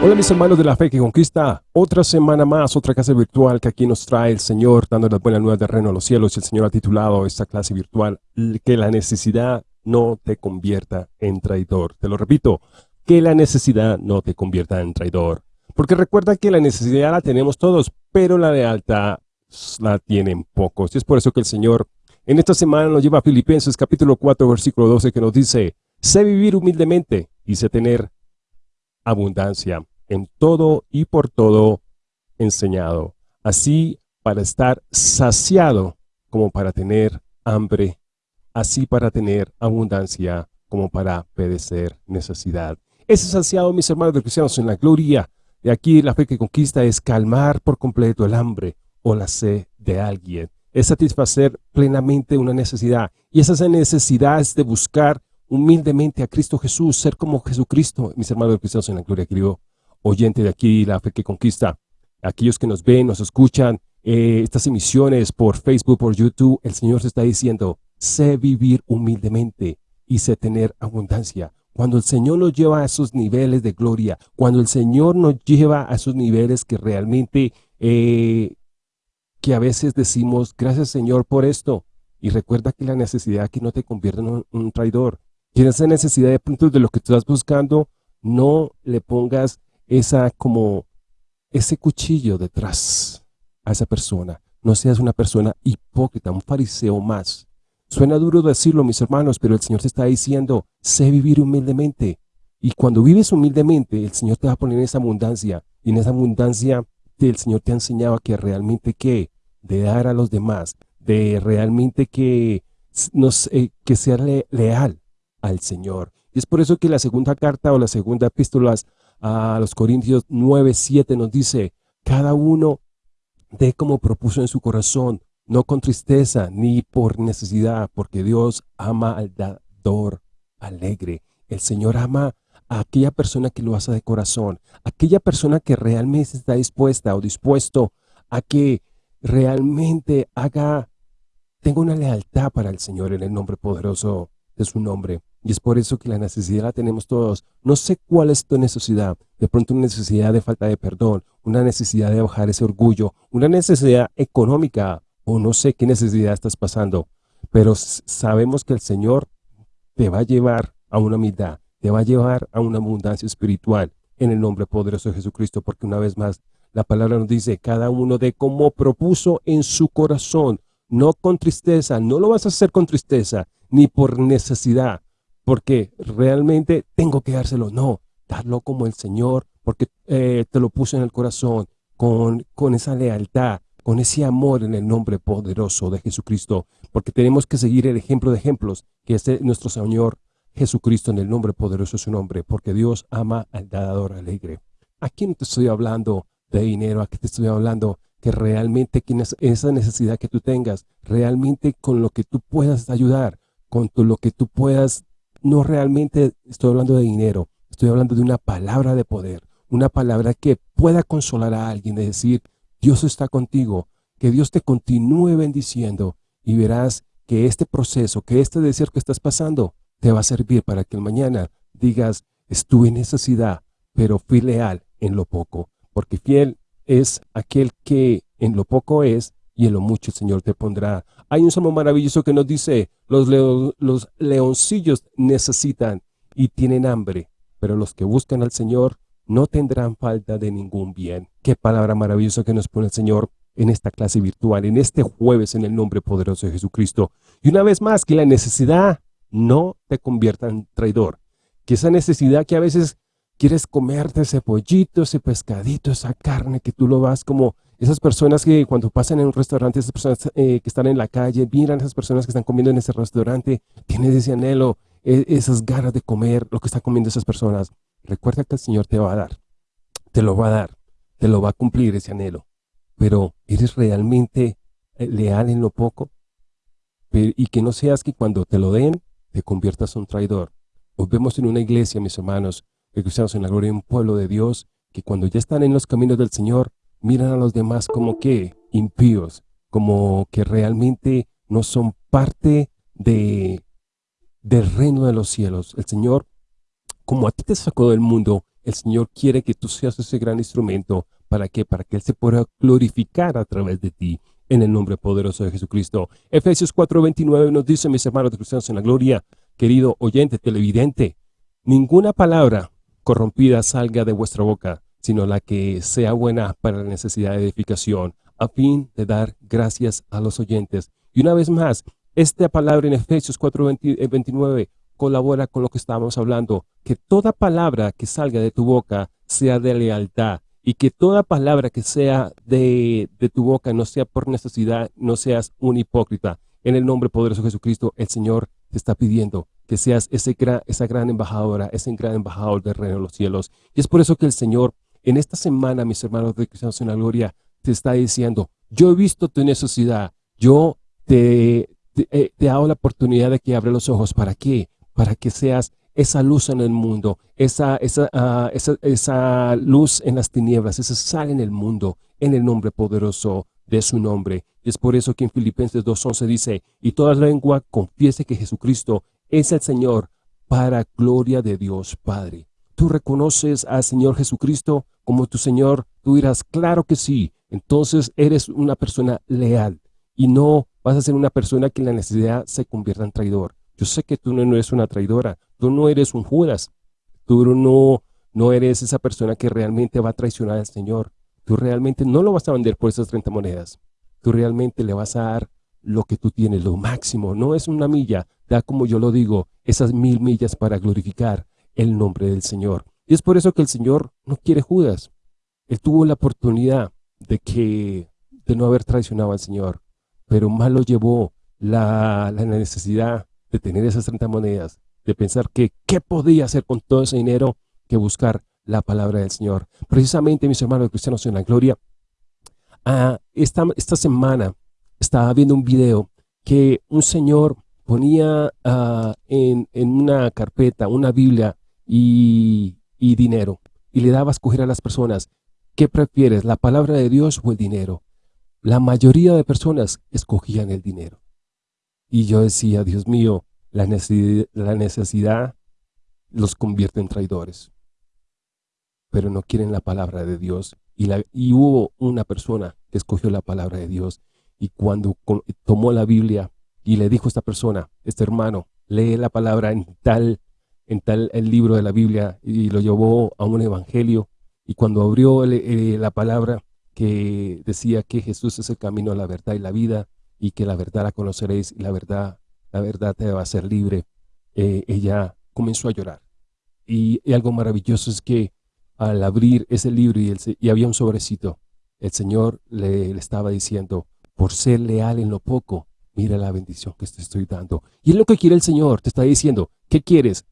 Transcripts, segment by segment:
Hola mis hermanos de la fe que conquista, otra semana más, otra clase virtual que aquí nos trae el Señor, dando las buenas nuevas de reino a los cielos. El Señor ha titulado esta clase virtual, que la necesidad no te convierta en traidor. Te lo repito, que la necesidad no te convierta en traidor. Porque recuerda que la necesidad la tenemos todos, pero la lealtad la tienen pocos. Y es por eso que el Señor en esta semana nos lleva a Filipenses capítulo 4, versículo 12, que nos dice, sé vivir humildemente y sé tener abundancia en todo y por todo enseñado, así para estar saciado como para tener hambre, así para tener abundancia como para padecer necesidad. Ese saciado, mis hermanos de cristianos, en la gloria de aquí la fe que conquista es calmar por completo el hambre o la sed de alguien, es satisfacer plenamente una necesidad, y esa necesidad es de buscar humildemente a Cristo Jesús, ser como Jesucristo, mis hermanos cristianos en la gloria, querido oyente de aquí, la fe que conquista, aquellos que nos ven, nos escuchan, eh, estas emisiones por Facebook, por YouTube, el Señor se está diciendo, sé vivir humildemente y sé tener abundancia. Cuando el Señor nos lleva a esos niveles de gloria, cuando el Señor nos lleva a esos niveles que realmente, eh, que a veces decimos, gracias Señor por esto, y recuerda que la necesidad que no te convierte en un, traidor, y esa necesidad de puntos de lo que tú estás buscando, no le pongas esa como ese cuchillo detrás a esa persona. No seas una persona hipócrita, un fariseo más. Suena duro decirlo, mis hermanos, pero el Señor te está diciendo, sé vivir humildemente. Y cuando vives humildemente, el Señor te va a poner en esa abundancia. Y en esa abundancia, el Señor te ha enseñado que realmente que de dar a los demás, de realmente que, nos, eh, que sea leal al Señor. Y es por eso que la segunda carta o la segunda epístola a los Corintios 9, 7 nos dice, cada uno de como propuso en su corazón, no con tristeza ni por necesidad, porque Dios ama al dador alegre. El Señor ama a aquella persona que lo hace de corazón, aquella persona que realmente está dispuesta o dispuesto a que realmente haga, tenga una lealtad para el Señor en el nombre poderoso de su nombre. Y es por eso que la necesidad la tenemos todos. No sé cuál es tu necesidad. De pronto una necesidad de falta de perdón, una necesidad de bajar ese orgullo, una necesidad económica o no sé qué necesidad estás pasando. Pero sabemos que el Señor te va a llevar a una humildad, te va a llevar a una abundancia espiritual en el nombre poderoso de Jesucristo. Porque una vez más, la palabra nos dice, cada uno de como propuso en su corazón, no con tristeza, no lo vas a hacer con tristeza, ni por necesidad, porque realmente tengo que dárselo. No, darlo como el Señor, porque eh, te lo puso en el corazón, con, con esa lealtad, con ese amor en el nombre poderoso de Jesucristo, porque tenemos que seguir el ejemplo de ejemplos, que es nuestro Señor Jesucristo en el nombre poderoso de su nombre, porque Dios ama al dador alegre. Aquí no te estoy hablando de dinero, aquí te estoy hablando que realmente esa necesidad que tú tengas, realmente con lo que tú puedas ayudar, con lo que tú puedas no realmente estoy hablando de dinero, estoy hablando de una palabra de poder, una palabra que pueda consolar a alguien, de decir, Dios está contigo, que Dios te continúe bendiciendo y verás que este proceso, que este deseo que estás pasando, te va a servir para que mañana digas, estuve en necesidad, pero fui leal en lo poco, porque fiel es aquel que en lo poco es y en lo mucho el Señor te pondrá. Hay un salmo maravilloso que nos dice, los, los leoncillos necesitan y tienen hambre, pero los que buscan al Señor no tendrán falta de ningún bien. Qué palabra maravillosa que nos pone el Señor en esta clase virtual, en este jueves, en el nombre poderoso de Jesucristo. Y una vez más, que la necesidad no te convierta en traidor. Que esa necesidad que a veces quieres comerte ese pollito, ese pescadito, esa carne que tú lo vas como esas personas que cuando pasan en un restaurante, esas personas eh, que están en la calle, miran a esas personas que están comiendo en ese restaurante, tienen ese anhelo, e, esas ganas de comer lo que están comiendo esas personas. Recuerda que el Señor te va a dar, te lo va a dar, te lo va a cumplir ese anhelo. Pero ¿eres realmente eh, leal en lo poco? y que no seas que cuando te lo den, te conviertas en un traidor. Hoy vemos en una iglesia, mis hermanos, que cristianos en la gloria de un pueblo de Dios, que cuando ya están en los caminos del Señor, miran a los demás como que impíos, como que realmente no son parte de, del reino de los cielos. El Señor, como a ti te sacó del mundo, el Señor quiere que tú seas ese gran instrumento. ¿Para qué? Para que Él se pueda glorificar a través de ti en el nombre poderoso de Jesucristo. Efesios 4:29 nos dice, mis hermanos cristianos en la gloria, querido oyente, televidente, ninguna palabra corrompida salga de vuestra boca, sino la que sea buena para la necesidad de edificación, a fin de dar gracias a los oyentes. Y una vez más, esta palabra en Efesios 4:29 eh, colabora con lo que estábamos hablando, que toda palabra que salga de tu boca sea de lealtad, y que toda palabra que sea de, tu boca no sea por necesidad, no seas un hipócrita. En el nombre poderoso de Jesucristo, el Señor te está pidiendo que seas ese esa gran embajadora, ese gran embajador del reino de los cielos. Y es por eso que el Señor, en esta semana, mis hermanos de Cristianos en la Gloria, te está diciendo, yo he visto tu necesidad, yo te, te, eh, te, hago la oportunidad de que abra los ojos. ¿Para qué? Para que seas esa luz en el mundo, esa, esa, ah, esa, esa luz en las tinieblas, esa sal en el mundo, en el nombre poderoso de su nombre. Y es por eso que en Filipenses 2.11 dice, y toda lengua confiese que Jesucristo es el Señor para gloria de Dios Padre. ¿Tú reconoces al Señor Jesucristo como tu Señor? Tú dirás, claro que sí. Entonces eres una persona leal y no vas a ser una persona que en la necesidad se convierta en traidor. Yo sé que tú no eres una traidora, tú no eres un Judas, tú no, no eres esa persona que realmente va a traicionar al Señor. Tú realmente no lo vas a vender por esas 30 monedas. Tú realmente le vas a dar lo que tú tienes, lo máximo. No es una milla, da como yo lo digo, esas mil millas para glorificar el nombre del Señor. Y es por eso que el Señor no quiere Judas. Él tuvo la oportunidad de que de no haber traicionado al Señor, pero más lo llevó la, la necesidad de tener esas 30 monedas, de pensar que qué podía hacer con todo ese dinero que buscar la palabra del Señor. Precisamente, mis hermanos cristianos en la gloria, ah, esta, esta semana estaba viendo un video que un señor ponía ah, en, una carpeta, una Biblia y, dinero, y le daba a escoger a las personas, ¿qué prefieres, la palabra de Dios o el dinero? La mayoría de personas escogían el dinero. Y yo decía, Dios mío, la necesidad, los convierte en traidores. Pero no quieren la palabra de Dios. Y, la, y hubo una persona que escogió la palabra de Dios. Y cuando tomó la Biblia y le dijo a esta persona, este hermano, lee la palabra en tal, en tal el libro de la Biblia y lo llevó a un evangelio. Y cuando abrió eh, la palabra que decía que Jesús es el camino, la verdad y la vida, y que la verdad la conoceréis y la verdad, la verdad te va a ser libre. Eh, ella comenzó a llorar. Y, algo maravilloso es que al abrir ese libro y, y había un sobrecito, el Señor le, estaba diciendo, por ser leal en lo poco, mira la bendición que te estoy dando. Y es lo que quiere el Señor, te está diciendo, ¿qué quieres?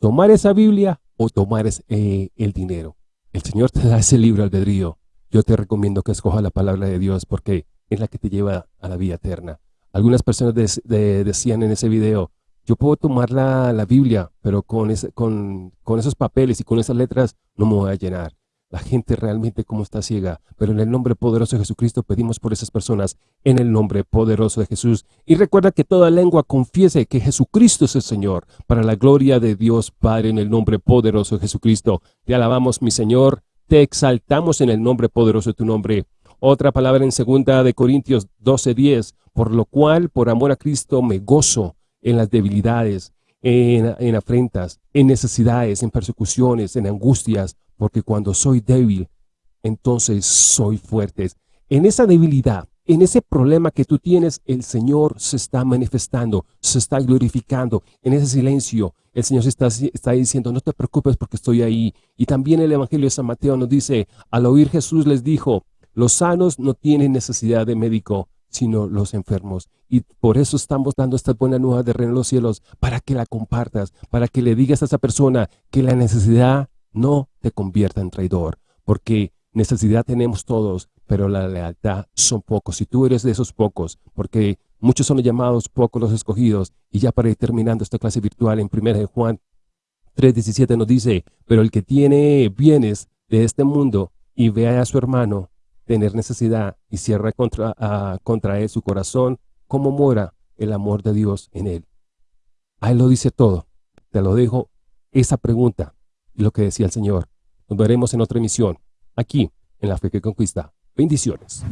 ¿Tomar esa Biblia o tomar eh, el dinero? El Señor te da ese libro albedrío. Yo te recomiendo que escoja la palabra de Dios porque es la que te lleva a la vida eterna. Algunas personas decían en ese video, yo puedo tomar la, la Biblia, pero con, con, esos papeles y con esas letras no me voy a llenar. La gente realmente como está ciega, pero en el nombre poderoso de Jesucristo pedimos por esas personas, en el nombre poderoso de Jesús. Y recuerda que toda lengua confiese que Jesucristo es el Señor, para la gloria de Dios Padre, en el nombre poderoso de Jesucristo. Te alabamos, mi Señor, te exaltamos en el nombre poderoso de tu nombre. Otra palabra en segunda de Corintios 12:10, por lo cual por amor a Cristo me gozo en las debilidades, en, en afrentas, en necesidades, en persecuciones, en angustias, porque cuando soy débil, entonces soy fuerte. En esa debilidad, en ese problema que tú tienes, el Señor se está manifestando, se está glorificando. En ese silencio, el Señor se está, está, diciendo, no te preocupes porque estoy ahí. Y también el Evangelio de San Mateo nos dice, al oír Jesús les dijo, los sanos no tienen necesidad de médico, sino los enfermos. Y por eso estamos dando esta buena nueva de reino en los cielos, para que la compartas, para que le digas a esa persona que la necesidad no te convierta en traidor, porque necesidad tenemos todos, pero la lealtad son pocos. Si tú eres de esos pocos, porque muchos son llamados, pocos los escogidos, y ya para ir terminando esta clase virtual en 1 Juan 3.17 nos dice, pero el que tiene bienes de este mundo y vea a su hermano tener necesidad y cierra contra, contra él su corazón, ¿cómo mora el amor de Dios en él? Ahí lo dice todo. Te lo dejo esa pregunta y lo que decía el Señor. Nos veremos en otra emisión, aquí, en La Fe que Conquista. Bendiciones.